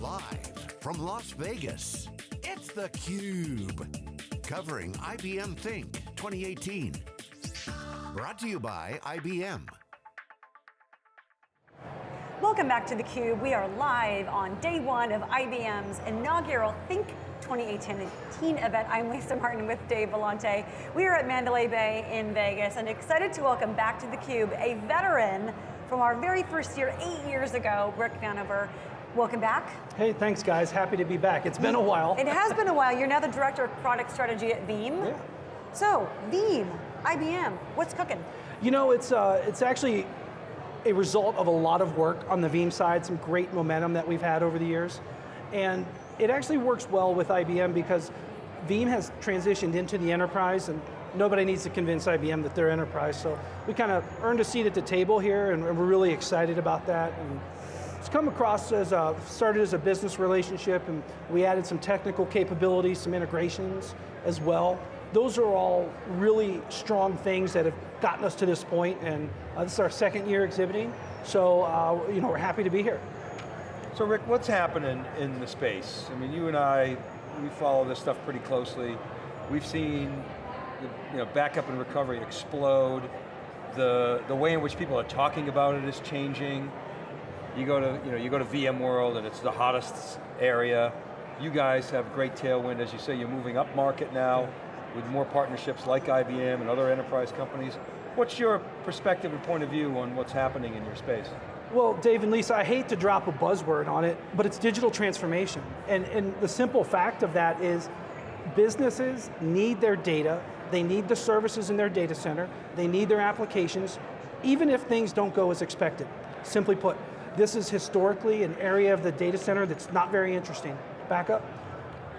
Live from Las Vegas, it's theCUBE. Covering IBM Think 2018. Brought to you by IBM. Welcome back to theCUBE. We are live on day one of IBM's inaugural Think 2018 event. I'm Lisa Martin with Dave Vellante. We are at Mandalay Bay in Vegas and excited to welcome back to theCUBE a veteran from our very first year, eight years ago, Rick Vanover. Welcome back. Hey, thanks guys, happy to be back. It's been a while. It has been a while. You're now the Director of Product Strategy at Veeam. Yeah. So, Veeam, IBM, what's cooking? You know, it's, uh, it's actually a result of a lot of work on the Veeam side, some great momentum that we've had over the years. And it actually works well with IBM because Veeam has transitioned into the enterprise and nobody needs to convince IBM that they're enterprise. So we kind of earned a seat at the table here and we're really excited about that. And it's come across as a, started as a business relationship and we added some technical capabilities, some integrations as well. Those are all really strong things that have gotten us to this point and uh, this is our second year exhibiting. So uh, you know, we're happy to be here. So Rick, what's happening in the space? I mean, you and I, we follow this stuff pretty closely. We've seen you know, backup and recovery explode. The, the way in which people are talking about it is changing. You go to, you know, you go to VMworld and it's the hottest area. You guys have great tailwind, as you say, you're moving up market now with more partnerships like IBM and other enterprise companies. What's your perspective and point of view on what's happening in your space? Well, Dave and Lisa, I hate to drop a buzzword on it, but it's digital transformation. And, and the simple fact of that is businesses need their data, they need the services in their data center, they need their applications, even if things don't go as expected. Simply put, this is historically an area of the data center that's not very interesting. Backup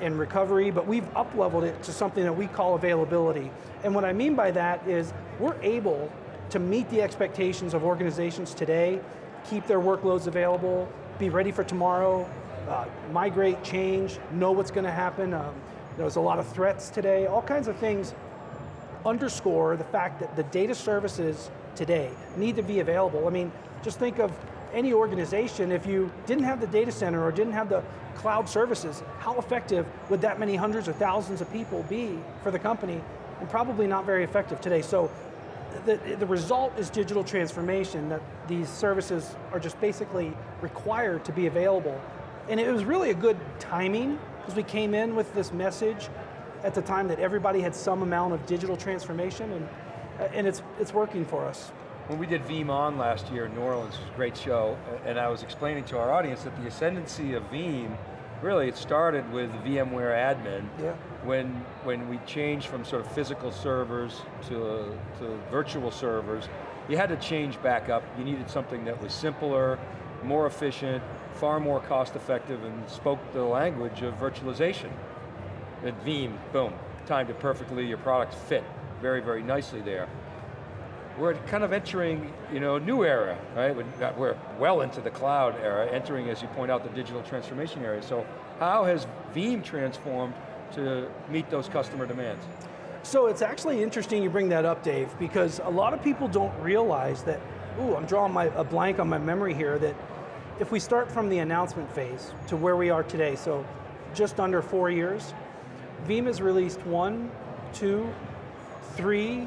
and recovery, but we've up-leveled it to something that we call availability. And what I mean by that is we're able to meet the expectations of organizations today, keep their workloads available, be ready for tomorrow, uh, migrate, change, know what's going to happen. Um, there's a lot of threats today, all kinds of things underscore the fact that the data services today need to be available. I mean, just think of any organization, if you didn't have the data center or didn't have the cloud services, how effective would that many hundreds or thousands of people be for the company? And probably not very effective today. So the, the result is digital transformation, that these services are just basically required to be available. And it was really a good timing, because we came in with this message at the time that everybody had some amount of digital transformation, and, and it's, it's working for us. When we did Veeam last year in New Orleans, it was a great show, and I was explaining to our audience that the ascendancy of Veeam, really it started with VMware admin, yeah. when, when we changed from sort of physical servers to, to virtual servers, you had to change back up. You needed something that was simpler, more efficient, far more cost effective, and spoke the language of virtualization. At Veeam, boom, timed it perfectly, your products fit very, very nicely there we're kind of entering you know, a new era, right? We're well into the cloud era, entering, as you point out, the digital transformation area. So how has Veeam transformed to meet those customer demands? So it's actually interesting you bring that up, Dave, because a lot of people don't realize that, ooh, I'm drawing my, a blank on my memory here, that if we start from the announcement phase to where we are today, so just under four years, Veeam has released one, two, three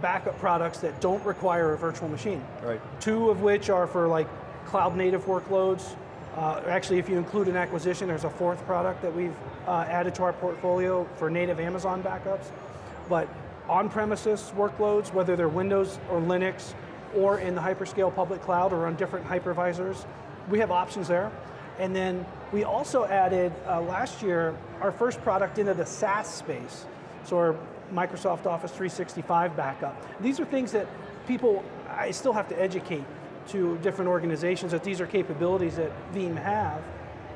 backup products that don't require a virtual machine. Right. Two of which are for like cloud native workloads. Uh, actually, if you include an acquisition, there's a fourth product that we've uh, added to our portfolio for native Amazon backups. But on-premises workloads, whether they're Windows or Linux, or in the hyperscale public cloud or on different hypervisors, we have options there. And then we also added, uh, last year, our first product into the SaaS space. So our Microsoft Office 365 backup. These are things that people, I still have to educate to different organizations that these are capabilities that Veeam have,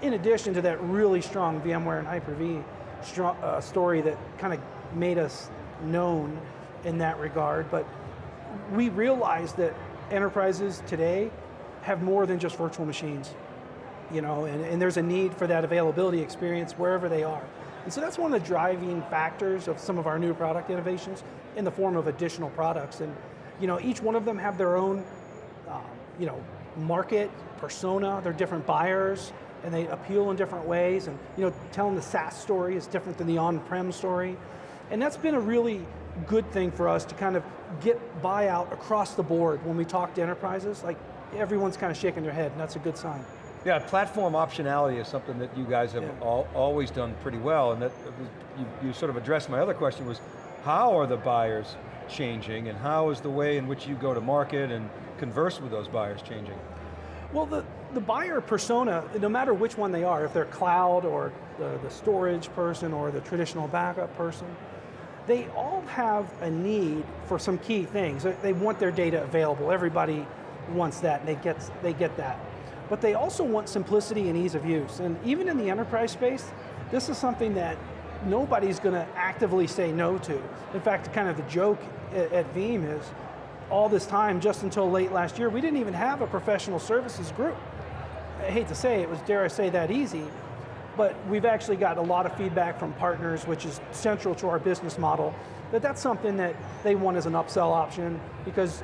in addition to that really strong VMware and Hyper-V uh, story that kind of made us known in that regard, but we realize that enterprises today have more than just virtual machines. You know, and, and there's a need for that availability experience wherever they are. And so that's one of the driving factors of some of our new product innovations in the form of additional products. And you know, each one of them have their own uh, you know, market, persona, they're different buyers, and they appeal in different ways, and you know, telling the SaaS story is different than the on-prem story. And that's been a really good thing for us to kind of get buyout across the board when we talk to enterprises, like everyone's kind of shaking their head, and that's a good sign. Yeah, platform optionality is something that you guys have Yeah. al always done pretty well, and that you, you sort of addressed my other question was, how are the buyers changing, and how is the way in which you go to market and converse with those buyers changing? Well, the, the buyer persona, no matter which one they are, if they're cloud or the, the storage person or the traditional backup person, they all have a need for some key things. They- They want their data available. Everybody wants that, and they get, they get that. But they also want simplicity and ease of use. And even in the enterprise space, this is something that nobody's going to actively say no to. In fact, kind of the joke at, at Veeam is, all this time, just until late last year, we didn't even have a professional services group. I hate to say it was, dare I say, that easy, but we've actually got a lot of feedback from partners, which is central to our business model, that that's something that they want as an upsell option because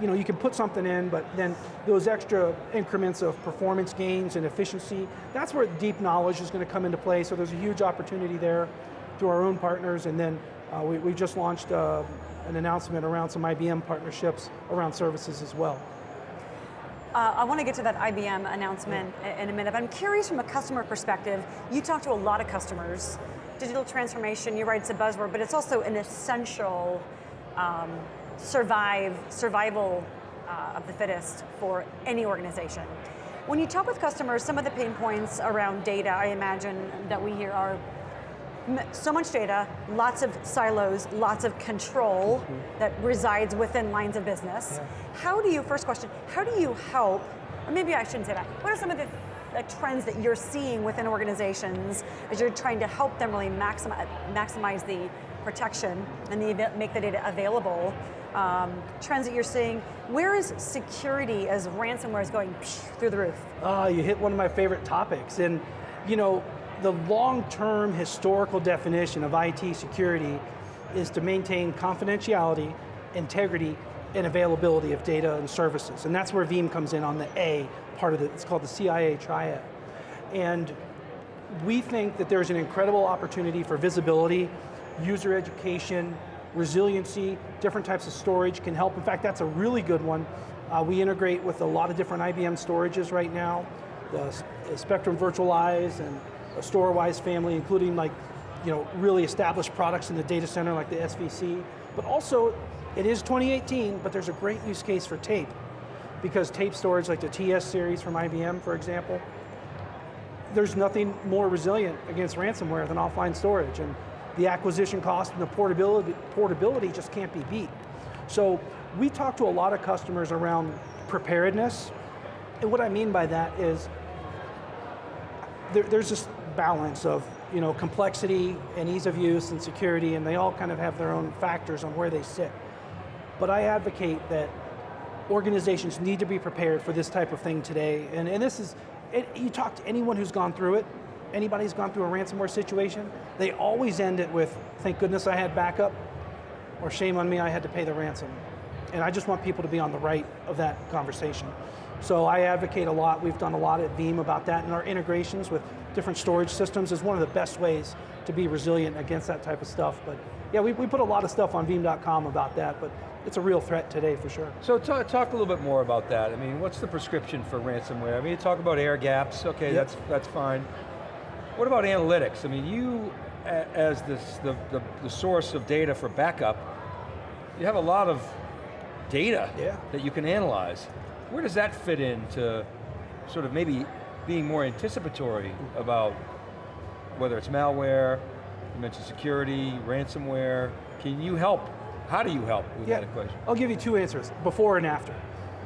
you know, you can put something in, but then those extra increments of performance gains and efficiency, that's where deep knowledge is going to come into play, so there's a huge opportunity there through our own partners, and then uh, we, we just launched uh, an announcement around some IBM partnerships around services as well. Uh, I want to get to that IBM announcement i- in a minute, but I'm curious from a customer perspective, you talk to a lot of customers. Digital transformation, you're right, it's a buzzword, but it's also an essential um, survive, survival uh, of the fittest for any organization. When you talk with customers, some of the pain points around data, I imagine that we hear are so much data, lots of silos, lots of control that resides within lines of business. How do you, first question, how do you help, or maybe I shouldn't say that, what are some of the, the trends that you're seeing within organizations as you're trying to help them really maximize, maximize the protection and the, make the data available? Um, trends that you're seeing, where is security as ransomware is going through the roof? Ah, you hit one of my favorite topics. And you know, the long-term historical definition of IT security is to maintain confidentiality, integrity, and availability of data and services. And that's where Veeam comes in on the A part of it. It's called the CIA triad. And we think that there's an incredible opportunity for visibility, user education, resiliency, different types of storage can help. In fact, that's a really good one. Uh, we integrate with a lot of different IBM storages right now, the, the Spectrum Virtualize and Storwize family, including like, you know, really established products in the data center like the SVC. But also, it is 2018, but there's a great use case for tape because tape storage like the TS series from IBM, for example, there's nothing more resilient against ransomware than offline storage, and the acquisition cost and the portability, portability just can't be beat. So we talk to a lot of customers around preparedness, and what I mean by that is there, there's this balance of you know complexity and ease of use and security, and they all kind of have their own factors on where they sit. But I advocate that organizations need to be prepared for this type of thing today. And, and this is, it, you talk to anyone who's gone through it, anybody who's gone through a ransomware situation, they always end it with, thank goodness I had backup, or shame on me, I had to pay the ransom. And I just want people to be on the right of that conversation. So I advocate a lot, we've done a lot at Veeam about that, and our integrations with different storage systems is one of the best ways to be resilient against that type of stuff. But yeah, we, we put a lot of stuff on Veeam.com about that, but it's a real threat today for sure. So ta- talk a little bit more about that. I mean, what's the prescription for ransomware? I mean, you talk about air gaps, okay, Yep. that's, that's fine. What about analytics? I mean, you, as this, the, the, the source of data for backup, you have a lot of data Yeah. that you can analyze. Where does that fit into sort of maybe being more anticipatory about whether it's malware, you mentioned security, ransomware, can you help? How do you help with that equation? I'll give you two answers, before and after.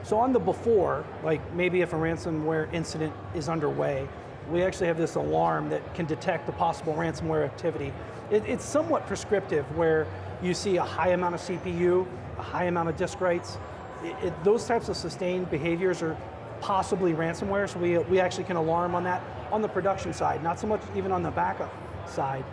So on the before, like maybe if a ransomware incident is underway, we actually have this alarm that can detect the possible ransomware activity. It, it's somewhat prescriptive where you see a high amount of CPU, a high amount of disk writes. It, it- those types of sustained behaviors are possibly ransomware, so we, we actually can alarm on that on the production side, not so much even on the backup side.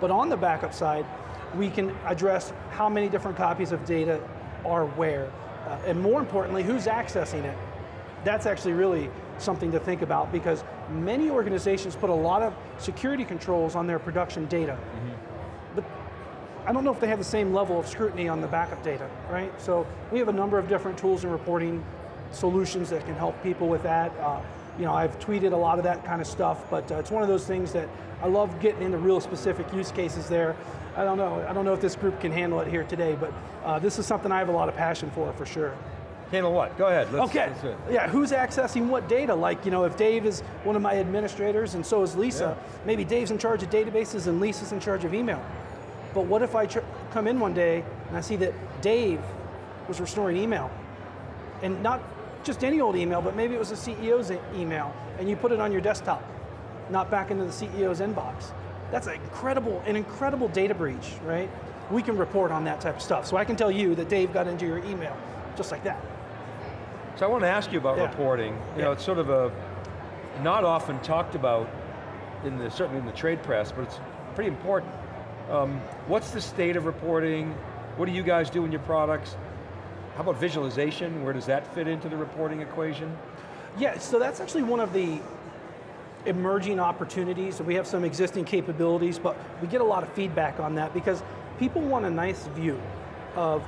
But on the backup side, we can address how many different copies of data are where, uh, and more importantly, who's accessing it. That's actually really something to think about because many organizations put a lot of security controls on their production data. But I don't know if they have the same level of scrutiny on the backup data, right? So we have a number of different tools and reporting solutions that can help people with that. Uh, you know, I've tweeted a lot of that kind of stuff, but uh, it's one of those things that I love getting into real specific use cases there. I don't know, I don't know if this group can handle it here today, but uh, this is something I have a lot of passion for, for sure. Handle what? Go ahead. Let's, Okay, let's yeah, who's accessing what data? Like, you know, if Dave is one of my administrators and so is Lisa, maybe Dave's in charge of databases and Lisa's in charge of email. But what if I tr- come in one day and I see that Dave was restoring email? And not just any old email, but maybe it was a CEO's email, and you put it on your desktop, not back into the CEO's inbox. That's an incredible, an incredible data breach, right? We can report on that type of stuff. So I can tell you that Dave got into your email, just like that. So I want to ask you about Yeah. reporting. You know, it's sort of a not often talked about in the certainly in the trade press, but it's pretty important. Um, what's the state of reporting? What do you guys do in your products? How about visualization? Where does that fit into the reporting equation? Yeah, so that's actually one of the emerging opportunities. We have some existing capabilities, but we get a lot of feedback on that because people want a nice view of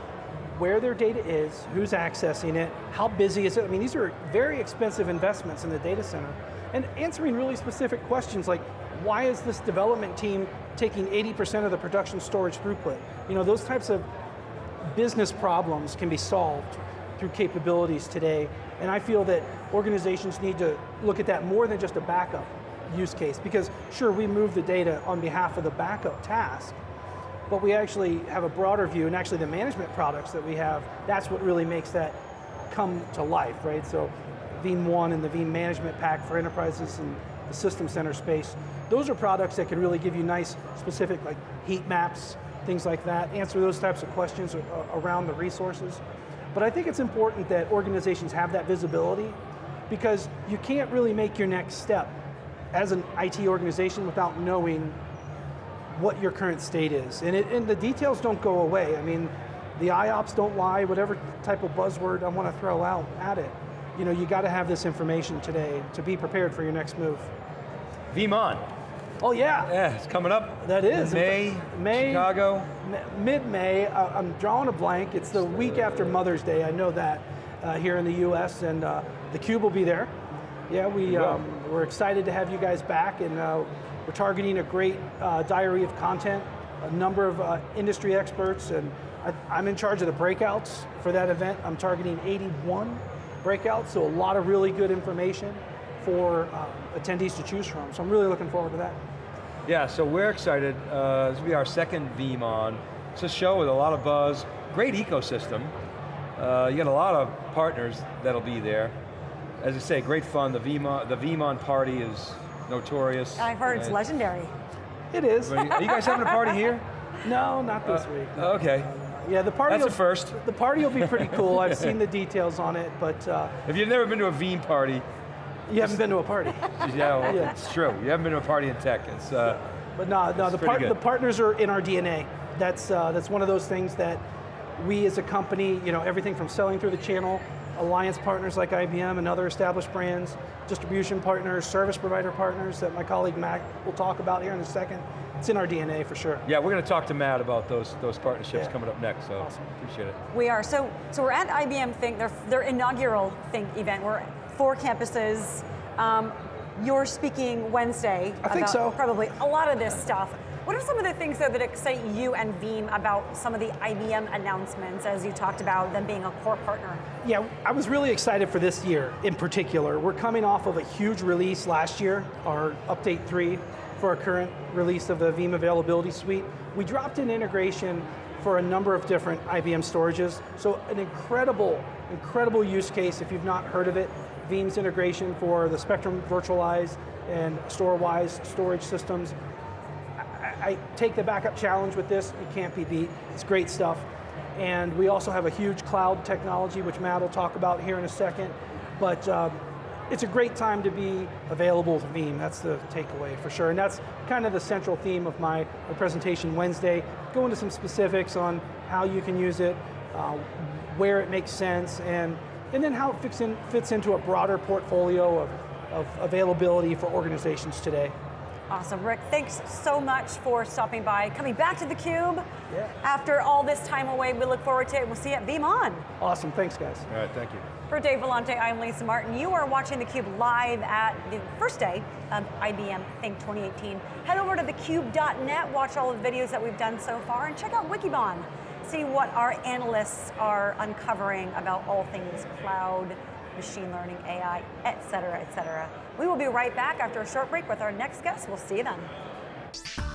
where their data is, who's accessing it, how busy is it. I mean, these are very expensive investments in the data center. And answering really specific questions like, why is this development team taking 80% of the production storage throughput? You know, those types of business problems can be solved through capabilities today. And I feel that organizations need to look at that more than just a backup use case because sure, we move the data on behalf of the backup task, but we actually have a broader view and actually the management products that we have, that's what really makes that come to life, right? So Veeam One and the Veeam Management Pack for enterprises and the System Center space, those are products that can really give you nice specific like heat maps, things like that, answer those types of questions around the resources. But I think it's important that organizations have that visibility because you can't really make your next step as an IT organization without knowing what your current state is. And, it, and the details don't go away. I mean, the IOPS don't lie, whatever type of buzzword I want to throw out at it. You know, you got to have this information today to be prepared for your next move. VeeamON. Oh yeah, Yeah, it's coming up. That is. May, May- Chicago. mid-May, uh, I'm drawing a blank. It's the week after Mother's Day, I know that, uh, here in the US, and uh, the Cube will be there. Yeah, we, um, we're excited to have you guys back, and uh, we're targeting a great uh, diary of content, a number of uh, industry experts, and I, I'm in charge of the breakouts for that event. I'm targeting 81 breakouts, so a lot of really good information for uh, attendees to choose from. So I'm really looking forward to that. Yeah, so we're excited. Uh, this will be our second VeeamON. It's a show with a lot of buzz, great ecosystem. Uh, you got a lot of partners that'll be there. As I say, great fun. The VeeamON, the VeeamON party is notorious. I've heard it's legendary. It is. Are you guys having a party here? No, not this Uh, week. Okay. Yeah, the party. That's a will- first. The party will be pretty cool. I've seen the details on it, but uh, If you've never been to a Veeam party, you haven't been to a party. yeah, well, Yeah. it's true. You haven't been to a party in tech. It's, uh, But no, no, It's the, pretty part, good. the partners are in our DNA. That's uh, that's one of those things that we as a company, you know, everything from selling through the channel, alliance partners like IBM and other established brands, distribution partners, service provider partners that my colleague Matt will talk about here in a second. It's in our DNA for sure. yeah, we're going to talk to Matt about those those partnerships Yeah. coming up next. So Awesome. appreciate it. We are. So, so we're at IBM Think, their, their inaugural Think event. We're at four campuses. Um, you're speaking Wednesday. I think about so. Probably a lot of this stuff. What are some of the things though that excite you and Veeam about some of the IBM announcements as you talked about them being a core partner? Yeah, I was really excited for this year in particular. We're coming off of a huge release last year, our update three for our current release of the Veeam Availability Suite. We dropped an integration for a number of different IBM storages. So an incredible, incredible use case if you've not heard of it. Veeam's integration for the Spectrum virtualized and Storwize storage systems. I, take the backup challenge with this, it can't be beat. It's great stuff. And we also have a huge cloud technology, which Matt will talk about here in a second. But um, it's a great time to be available with Veeam. That's the takeaway for sure. And that's kind of the central theme of my, my presentation Wednesday. Go into some specifics on how you can use it, uh, where it makes sense, and and then how it fits, in, fits into a broader portfolio of, of availability for organizations today. Awesome, Rick. Thanks so much for stopping by, coming back to theCUBE. Yeah. After all this time away, we look forward to it. We'll see you at VeeamON. Awesome, thanks guys. All right, thank you. For Dave Vellante, I'm Lisa Martin. You are watching theCUBE live at the first day of IBM Think 2018. Head over to thecube.net, watch all the videos that we've done so far, and check out Wikibon. See what our analysts are uncovering about all things cloud, machine learning, AI, et cetera, et cetera. We will be right back after a short break with our next guest. We'll see you then.